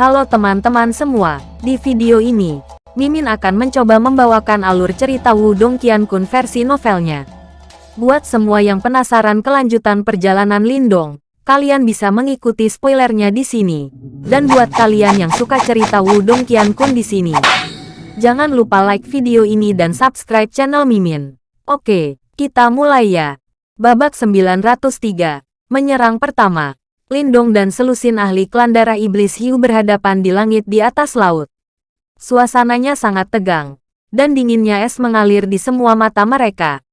Halo teman-teman semua, di video ini, Mimin akan mencoba membawakan alur cerita Wudong Qiankun versi novelnya. Buat semua yang penasaran kelanjutan perjalanan Lindong, kalian bisa mengikuti spoilernya di sini. Dan buat kalian yang suka cerita Wudong Qiankun di sini, jangan lupa like video ini dan subscribe channel Mimin. Oke, kita mulai ya. Babak 903, menyerang pertama. Lindong dan selusin ahli klan darah iblis hiu berhadapan di langit di atas laut. Suasananya sangat tegang, dan dinginnya es mengalir di semua mata mereka.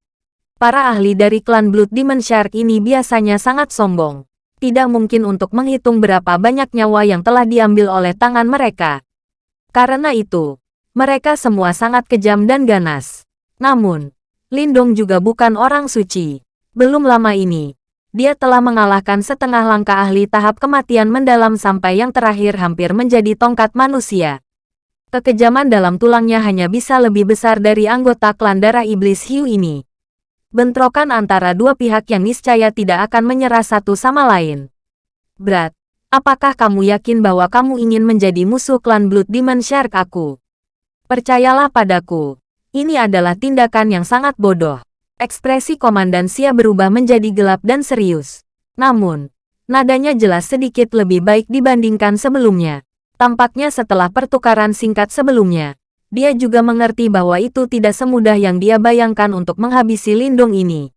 Para ahli dari klan Blood Demon Shark ini biasanya sangat sombong. Tidak mungkin untuk menghitung berapa banyak nyawa yang telah diambil oleh tangan mereka. Karena itu, mereka semua sangat kejam dan ganas. Namun, Lindong juga bukan orang suci. Belum lama ini, dia telah mengalahkan setengah langkah ahli tahap kematian mendalam sampai yang terakhir hampir menjadi tongkat manusia. Kekejaman dalam tulangnya hanya bisa lebih besar dari anggota klan darah iblis hiu ini. Bentrokan antara dua pihak yang niscaya tidak akan menyerah satu sama lain. Berat, apakah kamu yakin bahwa kamu ingin menjadi musuh klan Blood Demon Shark aku? Percayalah padaku, ini adalah tindakan yang sangat bodoh. Ekspresi Komandan Sia berubah menjadi gelap dan serius. Namun, nadanya jelas sedikit lebih baik dibandingkan sebelumnya. Tampaknya setelah pertukaran singkat sebelumnya, dia juga mengerti bahwa itu tidak semudah yang dia bayangkan untuk menghabisi Lindung ini.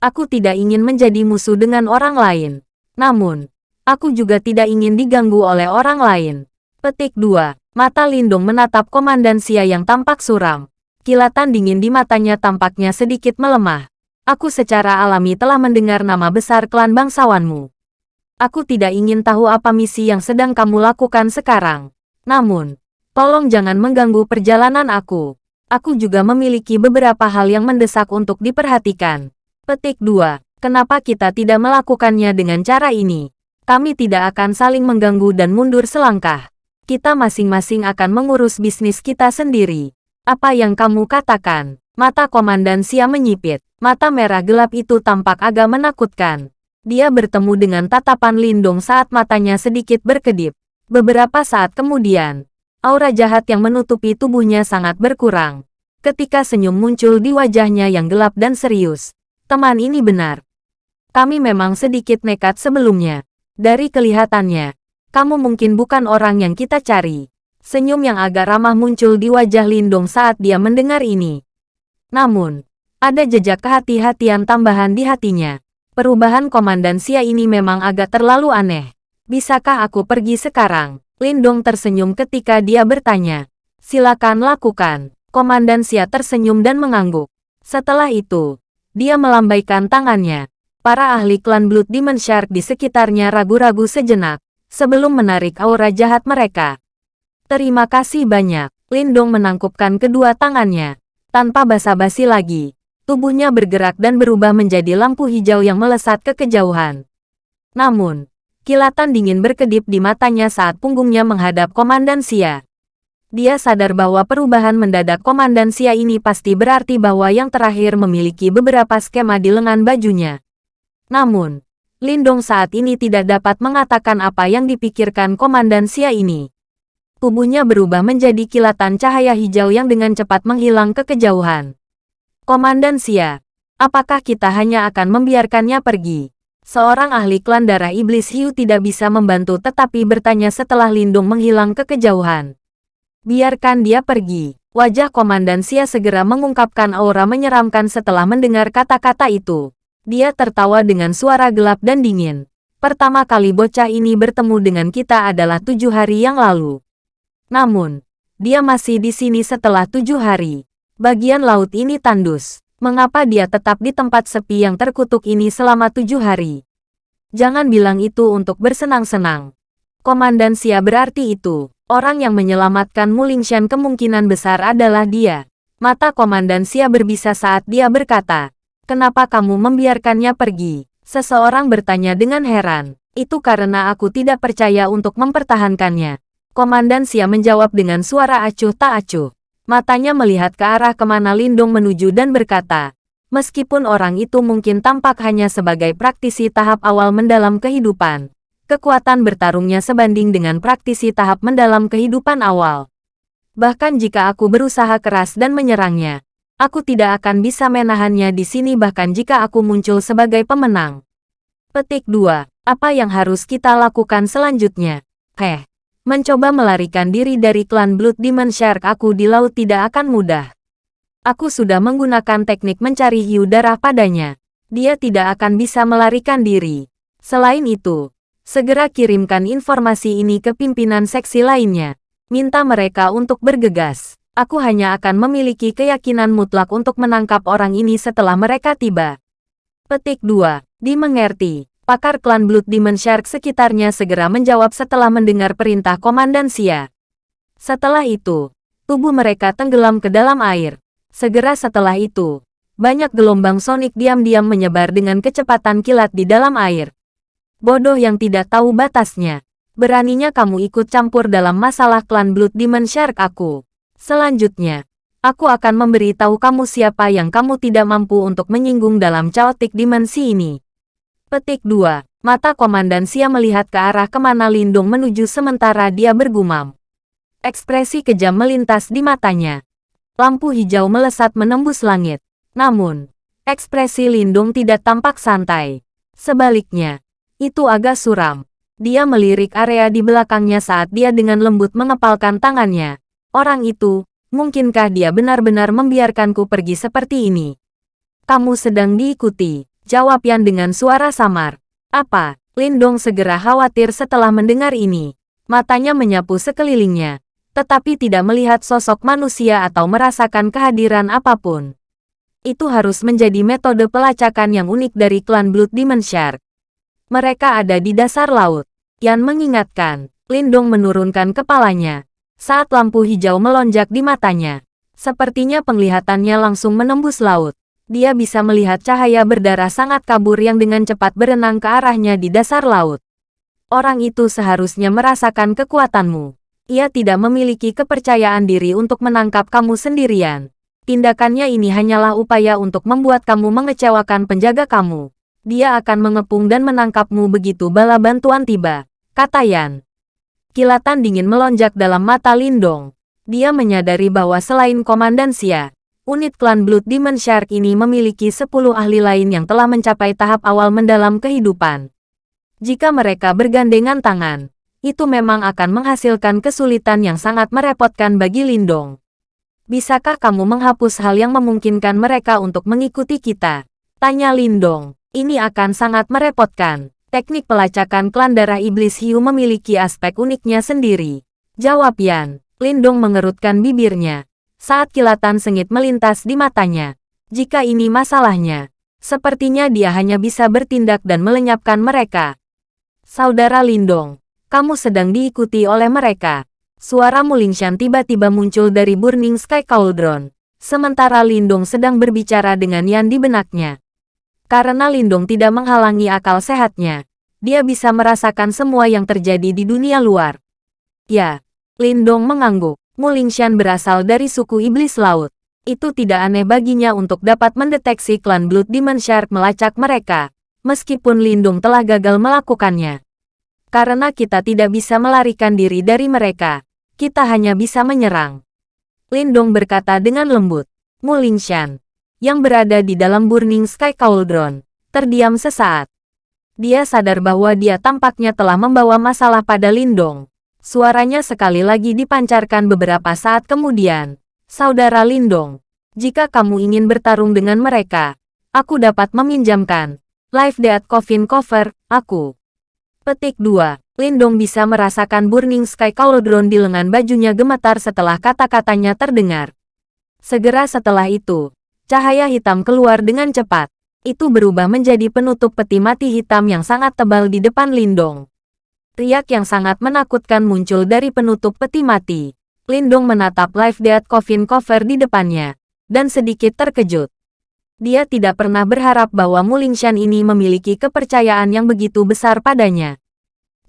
Aku tidak ingin menjadi musuh dengan orang lain. Namun, aku juga tidak ingin diganggu oleh orang lain. Petik 2. Mata Lindung menatap Komandan Sia yang tampak suram. Kilatan dingin di matanya tampaknya sedikit melemah. Aku secara alami telah mendengar nama besar klan bangsawanmu. Aku tidak ingin tahu apa misi yang sedang kamu lakukan sekarang. Namun, tolong jangan mengganggu perjalanan aku. Aku juga memiliki beberapa hal yang mendesak untuk diperhatikan. Petik 2. Kenapa kita tidak melakukannya dengan cara ini? Kami tidak akan saling mengganggu dan mundur selangkah. Kita masing-masing akan mengurus bisnis kita sendiri. Apa yang kamu katakan? Mata Komandan Sia menyipit. Mata merah gelap itu tampak agak menakutkan. Dia bertemu dengan tatapan Lindung saat matanya sedikit berkedip. Beberapa saat kemudian, aura jahat yang menutupi tubuhnya sangat berkurang. Ketika senyum muncul di wajahnya yang gelap dan serius. Teman ini benar. Kami memang sedikit nekat sebelumnya. Dari kelihatannya, kamu mungkin bukan orang yang kita cari. Senyum yang agak ramah muncul di wajah Lindong saat dia mendengar ini. Namun, ada jejak kehati-hatian tambahan di hatinya. Perubahan Komandan Sia ini memang agak terlalu aneh. Bisakah aku pergi sekarang? Lindong tersenyum ketika dia bertanya. Silakan lakukan. Komandan Sia tersenyum dan mengangguk. Setelah itu, dia melambaikan tangannya. Para ahli klan Blood Demon Shark di sekitarnya ragu-ragu sejenak, sebelum menarik aura jahat mereka. Terima kasih banyak. Lindong menangkupkan kedua tangannya. Tanpa basa-basi lagi, tubuhnya bergerak dan berubah menjadi lampu hijau yang melesat ke kejauhan. Namun, kilatan dingin berkedip di matanya saat punggungnya menghadap Komandan Sia. Dia sadar bahwa perubahan mendadak Komandan Sia ini pasti berarti bahwa yang terakhir memiliki beberapa skema di lengan bajunya. Namun, Lindong saat ini tidak dapat mengatakan apa yang dipikirkan Komandan Sia ini tubuhnya berubah menjadi kilatan cahaya hijau yang dengan cepat menghilang ke kejauhan. Komandan Sia, apakah kita hanya akan membiarkannya pergi? Seorang ahli klan darah iblis hiu tidak bisa membantu tetapi bertanya setelah Lindung menghilang ke kejauhan. Biarkan dia pergi. Wajah Komandan Sia segera mengungkapkan aura menyeramkan setelah mendengar kata-kata itu. Dia tertawa dengan suara gelap dan dingin. Pertama kali bocah ini bertemu dengan kita adalah tujuh hari yang lalu. Namun, dia masih di sini setelah tujuh hari. Bagian laut ini tandus. Mengapa dia tetap di tempat sepi yang terkutuk ini selama tujuh hari? Jangan bilang itu untuk bersenang-senang. Komandan Sia berarti itu. Orang yang menyelamatkan Mulingshan kemungkinan besar adalah dia. Mata Komandan Sia berbisa saat dia berkata, Kenapa kamu membiarkannya pergi? Seseorang bertanya dengan heran. Itu karena aku tidak percaya untuk mempertahankannya. Komandan Sia menjawab dengan suara acuh tak acuh. Matanya melihat ke arah ke mana Lindung menuju dan berkata, meskipun orang itu mungkin tampak hanya sebagai praktisi tahap awal mendalam kehidupan, kekuatan bertarungnya sebanding dengan praktisi tahap mendalam kehidupan awal. Bahkan jika aku berusaha keras dan menyerangnya, aku tidak akan bisa menahannya di sini bahkan jika aku muncul sebagai pemenang. Petik 2. Apa yang harus kita lakukan selanjutnya? Heh. Mencoba melarikan diri dari klan Blood Demon Shark aku di laut tidak akan mudah. Aku sudah menggunakan teknik mencari hiu darah padanya. Dia tidak akan bisa melarikan diri. Selain itu, segera kirimkan informasi ini ke pimpinan seksi lainnya. Minta mereka untuk bergegas. Aku hanya akan memiliki keyakinan mutlak untuk menangkap orang ini setelah mereka tiba. Petik 2. Dimengerti pakar klan Blood Demon Shark sekitarnya segera menjawab setelah mendengar perintah Komandan Sia. Setelah itu, tubuh mereka tenggelam ke dalam air. Segera setelah itu, banyak gelombang sonik diam-diam menyebar dengan kecepatan kilat di dalam air. Bodoh yang tidak tahu batasnya. Beraninya kamu ikut campur dalam masalah klan Blood Demon Shark aku. Selanjutnya, aku akan memberitahu kamu siapa yang kamu tidak mampu untuk menyinggung dalam chaotic dimensi ini. Petik 2. Mata Komandan Sia melihat ke arah ke mana Lindung menuju sementara dia bergumam. Ekspresi kejam melintas di matanya. Lampu hijau melesat menembus langit. Namun, ekspresi Lindung tidak tampak santai. Sebaliknya, itu agak suram. Dia melirik area di belakangnya saat dia dengan lembut mengepalkan tangannya. Orang itu, mungkinkah dia benar-benar membiarkanku pergi seperti ini? Kamu sedang diikuti. Jawab Yan dengan suara samar. Apa? Lindong segera khawatir setelah mendengar ini. Matanya menyapu sekelilingnya, tetapi tidak melihat sosok manusia atau merasakan kehadiran apa pun. Itu harus menjadi metode pelacakan yang unik dari klan Blood Demon Shark. Mereka ada di dasar laut. Yan mengingatkan, Lindong menurunkan kepalanya. Saat lampu hijau melonjak di matanya, sepertinya penglihatannya langsung menembus laut dia bisa melihat cahaya berdarah sangat kabur yang dengan cepat berenang ke arahnya di dasar laut. Orang itu seharusnya merasakan kekuatanmu. Ia tidak memiliki kepercayaan diri untuk menangkap kamu sendirian. Tindakannya ini hanyalah upaya untuk membuat kamu mengecewakan penjaga kamu. Dia akan mengepung dan menangkapmu begitu bala bantuan tiba, kata Yan. Kilatan dingin melonjak dalam mata Lindong. Dia menyadari bahwa selain Komandan Xia, unit klan Blood Demon Shark ini memiliki 10 ahli lain yang telah mencapai tahap awal mendalam kehidupan. Jika mereka bergandengan tangan, itu memang akan menghasilkan kesulitan yang sangat merepotkan bagi Lindong. Bisakah kamu menghapus hal yang memungkinkan mereka untuk mengikuti kita? Tanya Lindong. Ini akan sangat merepotkan. Teknik pelacakan klan darah iblis hiu memiliki aspek uniknya sendiri. Jawab Yan. Lindong mengerutkan bibirnya saat kilatan sengit melintas di matanya. Jika ini masalahnya, sepertinya dia hanya bisa bertindak dan melenyapkan mereka. Saudara Lindong, kamu sedang diikuti oleh mereka. Suara Mulingshan tiba-tiba muncul dari Burning Sky Cauldron. Sementara Lindong sedang berbicara dengan Yan di benaknya. Karena Lindong tidak menghalangi akal sehatnya, dia bisa merasakan semua yang terjadi di dunia luar. Ya, Lindong mengangguk. Mulingshan berasal dari suku iblis laut. Itu tidak aneh baginya untuk dapat mendeteksi klan Blood Demon Shark melacak mereka, meskipun Lindung telah gagal melakukannya. Karena kita tidak bisa melarikan diri dari mereka, kita hanya bisa menyerang. Lindung berkata dengan lembut. Mulingshan, yang berada di dalam Burning Sky Cauldron, terdiam sesaat. Dia sadar bahwa dia tampaknya telah membawa masalah pada Lindong. Suaranya sekali lagi dipancarkan beberapa saat kemudian. Saudara Lindong, jika kamu ingin bertarung dengan mereka, aku dapat meminjamkan Live Dead Coffin Cover, aku. Petik 2. Lindong bisa merasakan Burning Sky Cauldron di lengan bajunya gemetar setelah kata-katanya terdengar. Segera setelah itu, cahaya hitam keluar dengan cepat. Itu berubah menjadi penutup peti mati hitam yang sangat tebal di depan Lindong. Riak yang sangat menakutkan muncul dari penutup peti mati. Lindong menatap Live Dead Coffin Cover di depannya, dan sedikit terkejut. Dia tidak pernah berharap bahwa Mulingshan ini memiliki kepercayaan yang begitu besar padanya.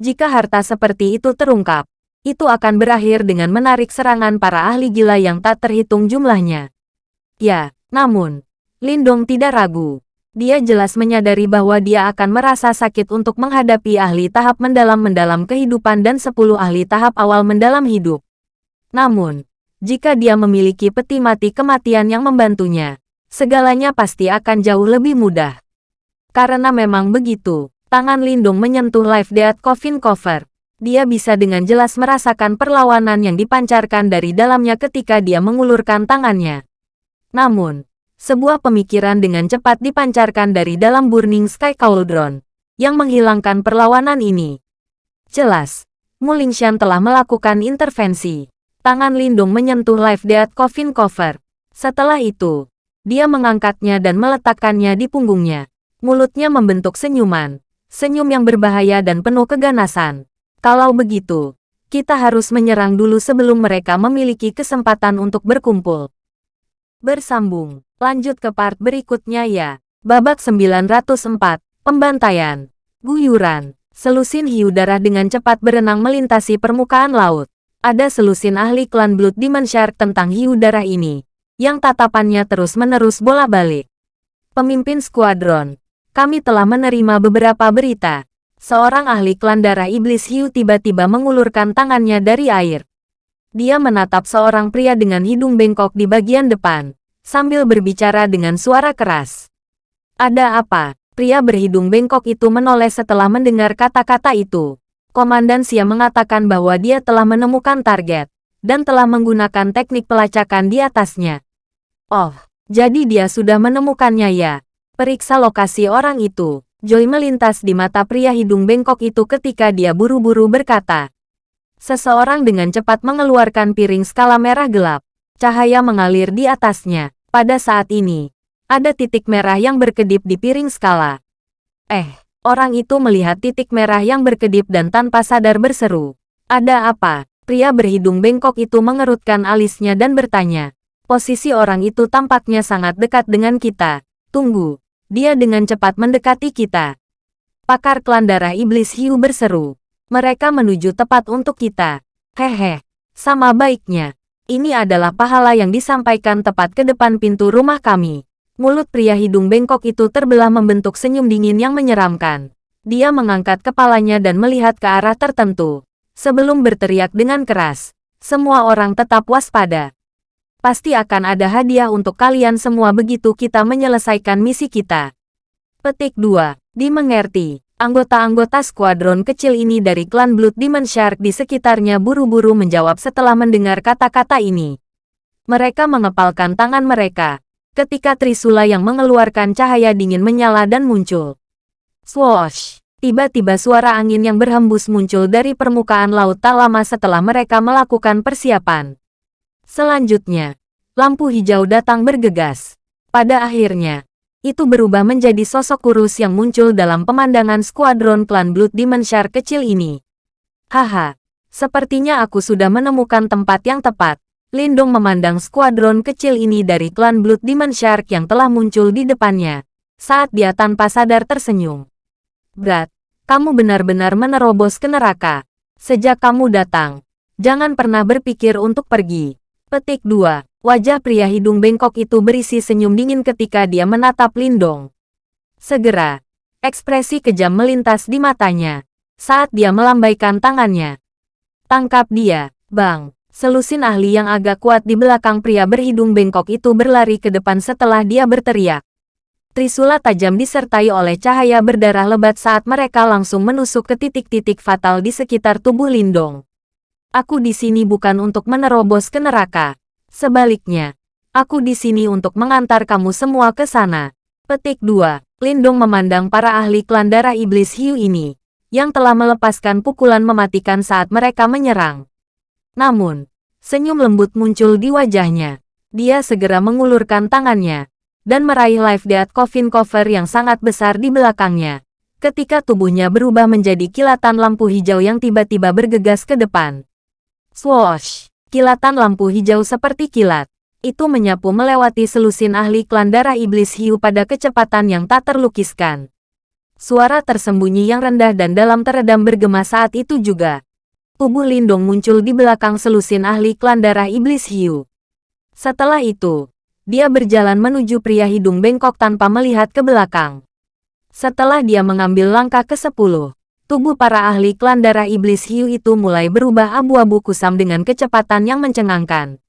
Jika harta seperti itu terungkap, itu akan berakhir dengan menarik serangan para ahli gila yang tak terhitung jumlahnya. Ya, namun, Lindong tidak ragu. Dia jelas menyadari bahwa dia akan merasa sakit untuk menghadapi ahli tahap mendalam-mendalam kehidupan dan 10 ahli tahap awal mendalam hidup. Namun, jika dia memiliki peti mati kematian yang membantunya, segalanya pasti akan jauh lebih mudah. Karena memang begitu, tangan Lindung menyentuh Life Death Coffin Cover. Dia bisa dengan jelas merasakan perlawanan yang dipancarkan dari dalamnya ketika dia mengulurkan tangannya. Namun, sebuah pemikiran dengan cepat dipancarkan dari dalam Burning Sky Cauldron, yang menghilangkan perlawanan ini. Jelas, Mulingshan telah melakukan intervensi. Tangan Lindung menyentuh Life Death Coffin Cover. Setelah itu, dia mengangkatnya dan meletakkannya di punggungnya. Mulutnya membentuk senyuman. Senyum yang berbahaya dan penuh keganasan. Kalau begitu, kita harus menyerang dulu sebelum mereka memiliki kesempatan untuk berkumpul. Bersambung. Lanjut ke part berikutnya ya. Babak 904. Pembantaian. Guyuran. Selusin hiu darah dengan cepat berenang melintasi permukaan laut. Ada selusin ahli klan Blood Demon Shark tentang hiu darah ini, yang tatapannya terus-menerus bola-balik. Pemimpin skuadron, kami telah menerima beberapa berita. Seorang ahli klan darah iblis hiu tiba-tiba mengulurkan tangannya dari air. Dia menatap seorang pria dengan hidung bengkok di bagian depan, sambil berbicara dengan suara keras. Ada apa? Pria berhidung bengkok itu menoleh setelah mendengar kata-kata itu. Komandan Sia mengatakan bahwa dia telah menemukan target, dan telah menggunakan teknik pelacakan di atasnya. Oh, jadi dia sudah menemukannya ya. Periksa lokasi orang itu. Joy melintas di mata pria hidung bengkok itu ketika dia buru-buru berkata. Seseorang dengan cepat mengeluarkan piring skala merah gelap. Cahaya mengalir di atasnya. Pada saat ini, ada titik merah yang berkedip di piring skala. Eh, orang itu melihat titik merah yang berkedip dan tanpa sadar berseru. Ada apa? Pria berhidung bengkok itu mengerutkan alisnya dan bertanya. Posisi orang itu tampaknya sangat dekat dengan kita. Tunggu. Dia dengan cepat mendekati kita. Pakar klan darah iblis hiu berseru. Mereka menuju tepat untuk kita. Hehe, sama baiknya. Ini adalah pahala yang disampaikan tepat ke depan pintu rumah kami. Mulut pria hidung bengkok itu terbelah membentuk senyum dingin yang menyeramkan. Dia mengangkat kepalanya dan melihat ke arah tertentu. Sebelum berteriak dengan keras, semua orang tetap waspada. Pasti akan ada hadiah untuk kalian semua begitu kita menyelesaikan misi kita. Petik 2. Dimengerti. Anggota-anggota skuadron kecil ini dari klan Blood Demon Shark di sekitarnya buru-buru menjawab setelah mendengar kata-kata ini. Mereka mengepalkan tangan mereka, ketika Trisula yang mengeluarkan cahaya dingin menyala dan muncul. Swoosh! Tiba-tiba suara angin yang berhembus muncul dari permukaan laut tak lama setelah mereka melakukan persiapan. Selanjutnya, lampu hijau datang bergegas. Pada akhirnya, itu berubah menjadi sosok kurus yang muncul dalam pemandangan skuadron klan Blood Demon Shark kecil ini. Haha, sepertinya aku sudah menemukan tempat yang tepat. Lindung memandang skuadron kecil ini dari klan Blood Demon Shark yang telah muncul di depannya, saat dia tanpa sadar tersenyum. Brat, kamu benar-benar menerobos ke neraka. Sejak kamu datang, jangan pernah berpikir untuk pergi. Petik 2. Wajah pria hidung bengkok itu berisi senyum dingin ketika dia menatap Lindong. Segera, ekspresi kejam melintas di matanya saat dia melambaikan tangannya. Tangkap dia, Bang. Selusin ahli yang agak kuat di belakang pria berhidung bengkok itu berlari ke depan setelah dia berteriak. Trisula tajam disertai oleh cahaya berdarah lebat saat mereka langsung menusuk ke titik-titik fatal di sekitar tubuh Lindong. Aku di sini bukan untuk menerobos ke neraka. Sebaliknya, aku di sini untuk mengantar kamu semua ke sana. Petik 2. Lindong memandang para ahli klan darah iblis hiu ini, yang telah melepaskan pukulan mematikan saat mereka menyerang. Namun, senyum lembut muncul di wajahnya. Dia segera mengulurkan tangannya, dan meraih Life Death Coffin Cover yang sangat besar di belakangnya. Ketika tubuhnya berubah menjadi kilatan lampu hijau yang tiba-tiba bergegas ke depan. Swoosh! Kilatan lampu hijau seperti kilat. Itu menyapu melewati selusin ahli klan darah iblis hiu pada kecepatan yang tak terlukiskan. Suara tersembunyi yang rendah dan dalam teredam bergema saat itu juga. Tubuh Lindong muncul di belakang selusin ahli klan darah iblis hiu. Setelah itu, dia berjalan menuju pria hidung bengkok tanpa melihat ke belakang. Setelah dia mengambil langkah ke-10, tubuh para ahli klan darah iblis hiu itu mulai berubah abu-abu kusam dengan kecepatan yang mencengangkan.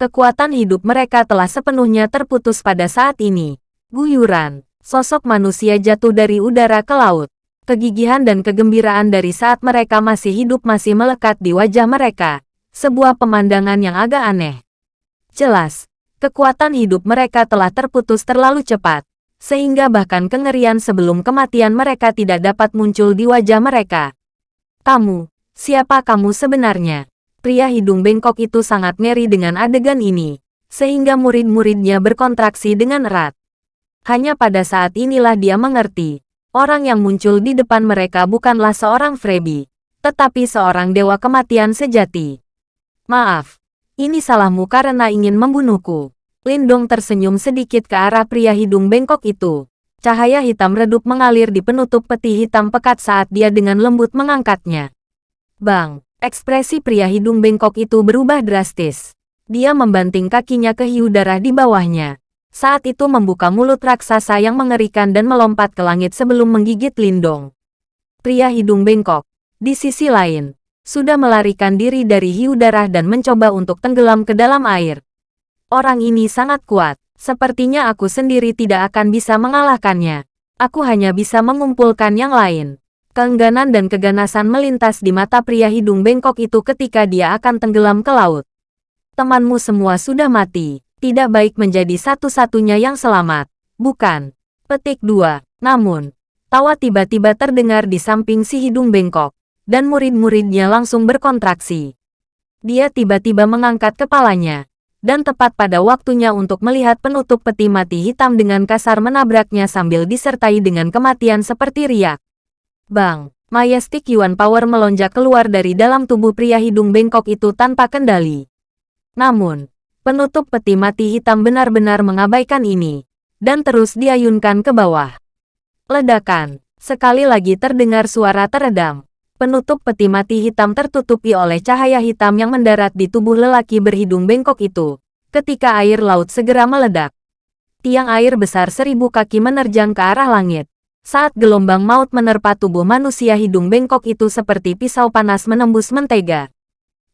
Kekuatan hidup mereka telah sepenuhnya terputus pada saat ini. Guyuran, sosok manusia jatuh dari udara ke laut. Kegigihan dan kegembiraan dari saat mereka masih hidup masih melekat di wajah mereka. Sebuah pemandangan yang agak aneh. Jelas, kekuatan hidup mereka telah terputus terlalu cepat, sehingga bahkan kengerian sebelum kematian mereka tidak dapat muncul di wajah mereka. Kamu, siapa kamu sebenarnya? Pria hidung bengkok itu sangat ngeri dengan adegan ini, sehingga murid-muridnya berkontraksi dengan erat. Hanya pada saat inilah dia mengerti, orang yang muncul di depan mereka bukanlah seorang Frebi, tetapi seorang dewa kematian sejati. Maaf, ini salahmu karena ingin membunuhku. Lindong tersenyum sedikit ke arah pria hidung bengkok itu. Cahaya hitam redup mengalir di penutup peti hitam pekat saat dia dengan lembut mengangkatnya. Bang! Ekspresi pria hidung bengkok itu berubah drastis. Dia membanting kakinya ke hiu darah di bawahnya. Saat itu membuka mulut raksasa yang mengerikan dan melompat ke langit sebelum menggigit Lindong. Pria hidung bengkok, di sisi lain, sudah melarikan diri dari hiu darah dan mencoba untuk tenggelam ke dalam air. Orang ini sangat kuat, sepertinya aku sendiri tidak akan bisa mengalahkannya. Aku hanya bisa mengumpulkan yang lain. Keengganan dan keganasan melintas di mata pria hidung bengkok itu ketika dia akan tenggelam ke laut. Temanmu semua sudah mati. Tidak baik menjadi satu-satunya yang selamat. Bukan. Petik 2. Namun, tawa tiba-tiba terdengar di samping si hidung bengkok, dan murid-muridnya langsung berkontraksi. Dia tiba-tiba mengangkat kepalanya, dan tepat pada waktunya untuk melihat penutup peti mati hitam dengan kasar menabraknya sambil disertai dengan kematian seperti riak. Bang, Majestic Yuan Power melonjak keluar dari dalam tubuh pria hidung bengkok itu tanpa kendali. Namun, penutup peti mati hitam benar-benar mengabaikan ini, dan terus diayunkan ke bawah. Ledakan, sekali lagi terdengar suara teredam. Penutup peti mati hitam tertutupi oleh cahaya hitam yang mendarat di tubuh lelaki berhidung bengkok itu, ketika air laut segera meledak. Tiang air besar seribu kaki menerjang ke arah langit. Saat gelombang maut menerpa tubuh manusia hidung bengkok itu seperti pisau panas menembus mentega.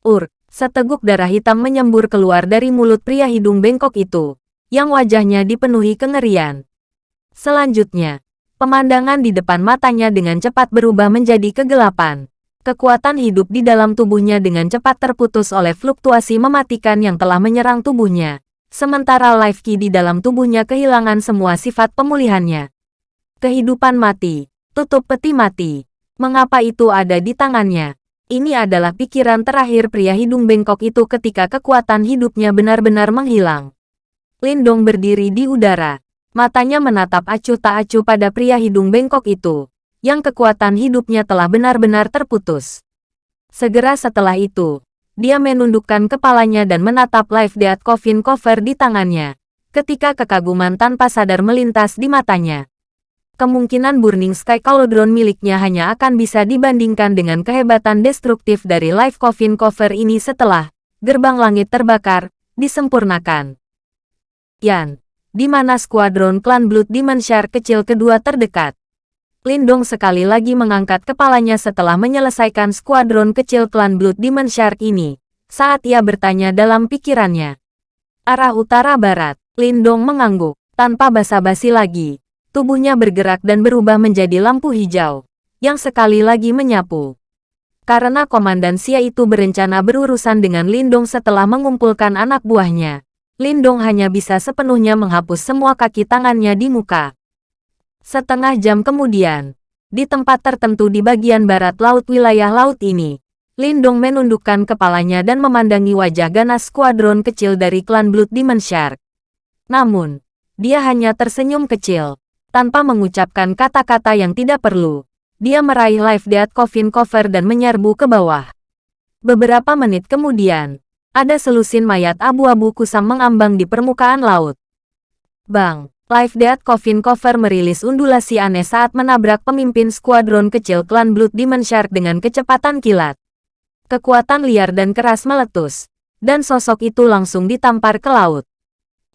Ur, seteguk darah hitam menyembur keluar dari mulut pria hidung bengkok itu, yang wajahnya dipenuhi kengerian. Selanjutnya, pemandangan di depan matanya dengan cepat berubah menjadi kegelapan. Kekuatan hidup di dalam tubuhnya dengan cepat terputus oleh fluktuasi mematikan yang telah menyerang tubuhnya. Sementara life key di dalam tubuhnya kehilangan semua sifat pemulihannya. Kehidupan mati. Tutup peti mati. Mengapa itu ada di tangannya? Ini adalah pikiran terakhir pria hidung bengkok itu ketika kekuatan hidupnya benar-benar menghilang. Lindong berdiri di udara. Matanya menatap acuh tak acuh pada pria hidung bengkok itu, yang kekuatan hidupnya telah benar-benar terputus. Segera setelah itu, dia menundukkan kepalanya dan menatap live death coffin cover di tangannya, ketika kekaguman tanpa sadar melintas di matanya kemungkinan Burning Sky Cauldron miliknya hanya akan bisa dibandingkan dengan kehebatan destruktif dari Life Coffin Cover ini setelah gerbang langit terbakar, disempurnakan. Yan, di mana skuadron klan Blood Shark kecil kedua terdekat? Lindong sekali lagi mengangkat kepalanya setelah menyelesaikan skuadron kecil klan Blood Demon Shark ini, saat ia bertanya dalam pikirannya. Arah utara-barat, Lindong mengangguk, tanpa basa-basi lagi tubuhnya bergerak dan berubah menjadi lampu hijau, yang sekali lagi menyapu. Karena Komandan Sia itu berencana berurusan dengan Lindong setelah mengumpulkan anak buahnya, Lindong hanya bisa sepenuhnya menghapus semua kaki tangannya di muka. Setengah jam kemudian, di tempat tertentu di bagian barat laut wilayah laut ini, Lindong menundukkan kepalanya dan memandangi wajah ganas skuadron kecil dari klan Blood Demon Shark. Namun, dia hanya tersenyum kecil, tanpa mengucapkan kata-kata yang tidak perlu, dia meraih life death coffin cover dan menyerbu ke bawah. Beberapa menit kemudian, ada selusin mayat abu-abu kusam mengambang di permukaan laut. Bang, life death coffin cover merilis undulasi aneh saat menabrak pemimpin skuadron kecil klan Blood Demon Shark dengan kecepatan kilat. Kekuatan liar dan keras meletus, dan sosok itu langsung ditampar ke laut.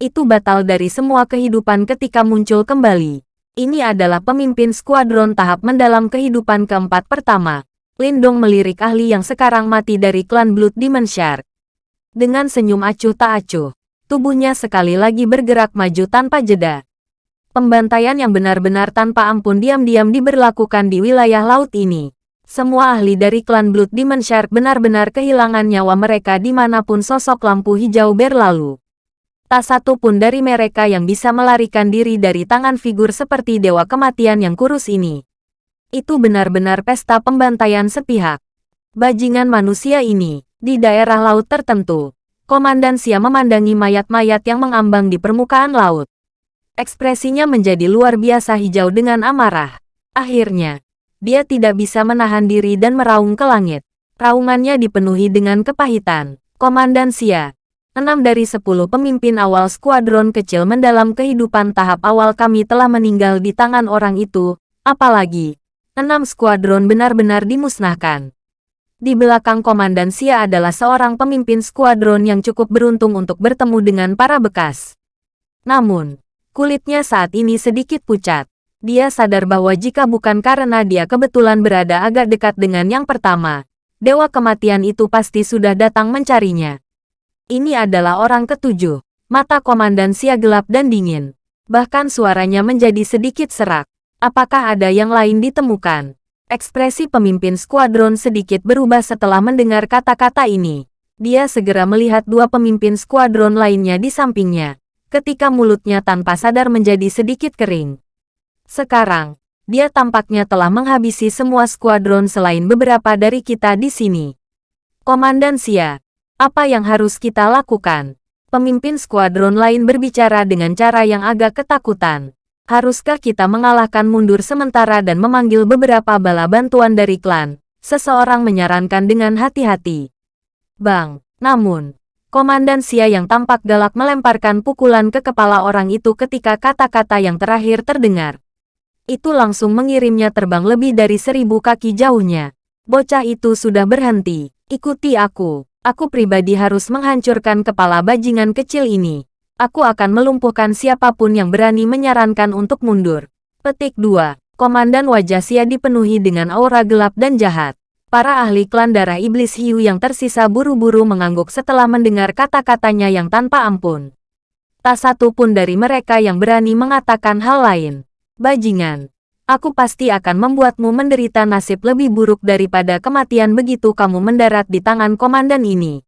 Itu batal dari semua kehidupan ketika muncul kembali. Ini adalah pemimpin skuadron tahap mendalam kehidupan keempat pertama. Lindong melirik ahli yang sekarang mati dari klan Blood Demon Shark. Dengan senyum acuh tak acuh, tubuhnya sekali lagi bergerak maju tanpa jeda. Pembantaian yang benar-benar tanpa ampun diam-diam diberlakukan di wilayah laut ini. Semua ahli dari klan Blood Demon Shark benar-benar kehilangan nyawa mereka di mana pun sosok lampu hijau berlalu. Tak satu pun dari mereka yang bisa melarikan diri dari tangan figur seperti Dewa Kematian yang kurus ini. Itu benar-benar pesta pembantaian sepihak. Bajingan manusia ini, di daerah laut tertentu, Komandan Sia memandangi mayat-mayat yang mengambang di permukaan laut. Ekspresinya menjadi luar biasa hijau dengan amarah. Akhirnya, dia tidak bisa menahan diri dan meraung ke langit. Raungannya dipenuhi dengan kepahitan. Komandan Sia, Enam dari sepuluh pemimpin awal skuadron kecil mendalam kehidupan tahap awal kami telah meninggal di tangan orang itu, apalagi, enam skuadron benar-benar dimusnahkan. Di belakang Komandan Sia adalah seorang pemimpin skuadron yang cukup beruntung untuk bertemu dengan para bekas. Namun, kulitnya saat ini sedikit pucat. Dia sadar bahwa jika bukan karena dia kebetulan berada agak dekat dengan yang pertama, Dewa Kematian itu pasti sudah datang mencarinya. Ini adalah orang ketujuh. Mata Komandan Sia gelap dan dingin. Bahkan suaranya menjadi sedikit serak. Apakah ada yang lain ditemukan? Ekspresi pemimpin skuadron sedikit berubah setelah mendengar kata-kata ini. Dia segera melihat dua pemimpin skuadron lainnya di sampingnya. Ketika mulutnya tanpa sadar menjadi sedikit kering. Sekarang, dia tampaknya telah menghabisi semua skuadron selain beberapa dari kita di sini. Komandan Sia, apa yang harus kita lakukan? Pemimpin skuadron lain berbicara dengan cara yang agak ketakutan. Haruskah kita mengalahkan mundur sementara dan memanggil beberapa bala bantuan dari klan? Seseorang menyarankan dengan hati-hati. Bang, namun, Komandan Sia yang tampak galak melemparkan pukulan ke kepala orang itu ketika kata-kata yang terakhir terdengar. Itu langsung mengirimnya terbang lebih dari seribu kaki jauhnya. Bocah itu sudah berhenti. Ikuti aku. Aku pribadi harus menghancurkan kepala bajingan kecil ini. Aku akan melumpuhkan siapa pun yang berani menyarankan untuk mundur. Petik 2. Komandan wajah Sia dipenuhi dengan aura gelap dan jahat. Para ahli klan darah iblis hiu yang tersisa buru-buru mengangguk setelah mendengar kata-katanya yang tanpa ampun. Tak satu pun dari mereka yang berani mengatakan hal lain. Bajingan, aku pasti akan membuatmu menderita nasib lebih buruk daripada kematian begitu kamu mendarat di tangan komandan ini.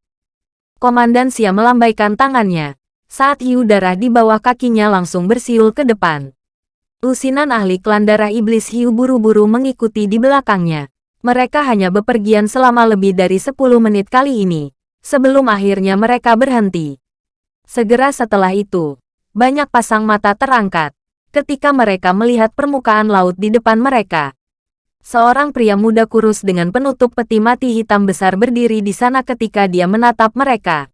Komandan Sia melambaikan tangannya. Saat hiu darah di bawah kakinya langsung bersiul ke depan. Lusinan ahli klan darah iblis hiu buru-buru mengikuti di belakangnya. Mereka hanya bepergian selama lebih dari 10 menit kali ini, sebelum akhirnya mereka berhenti. Segera setelah itu, banyak pasang mata terangkat ketika mereka melihat permukaan laut di depan mereka. Seorang pria muda kurus dengan penutup peti mati hitam besar berdiri di sana ketika dia menatap mereka.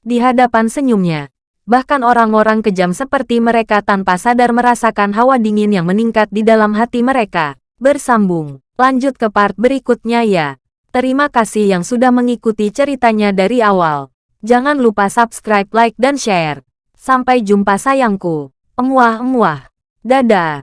Di hadapan senyumnya, bahkan orang-orang kejam seperti mereka tanpa sadar merasakan hawa dingin yang meningkat di dalam hati mereka. Bersambung, lanjut ke part berikutnya ya. Terima kasih yang sudah mengikuti ceritanya dari awal. Jangan lupa subscribe, like, dan share. Sampai jumpa sayangku. Emuah-emuah. Dadah.